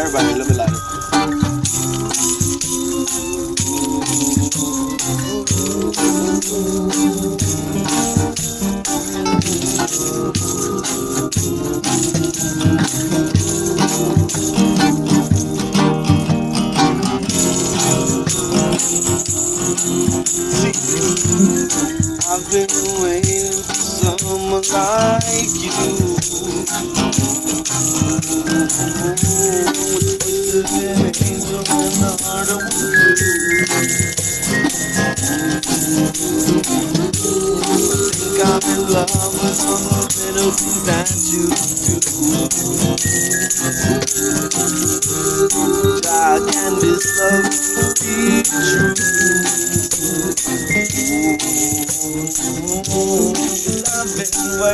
Everybody. See, I've been waiting for someone like you. I'm in love with little you do. I can this be true?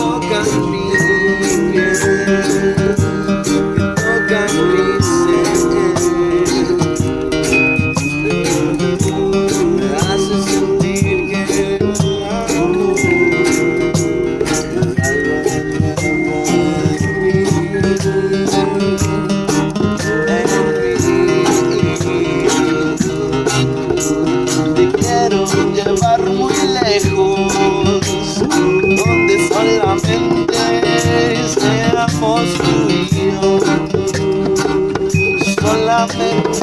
tocan con la mente.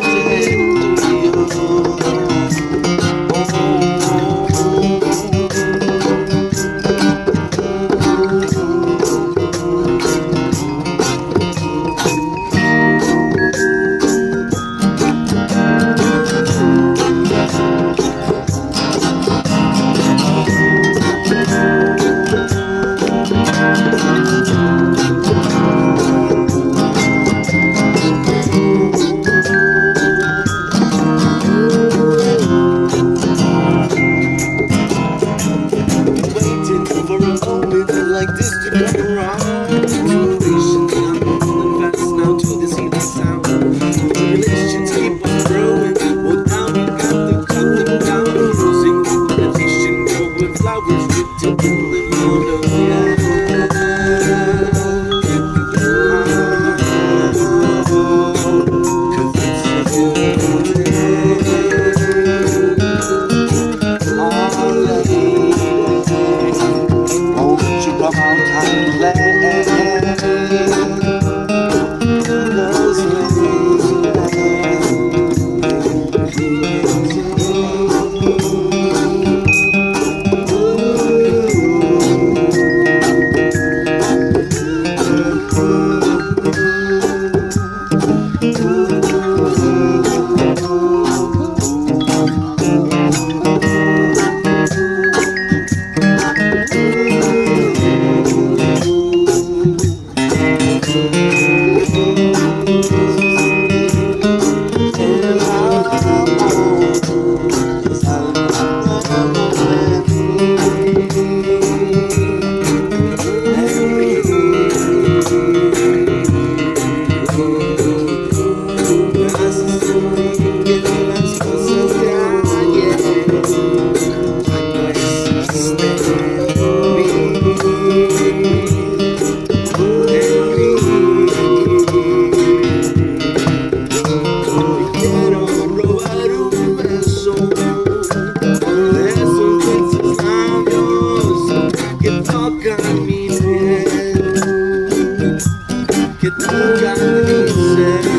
Ooh. you think I'm insane?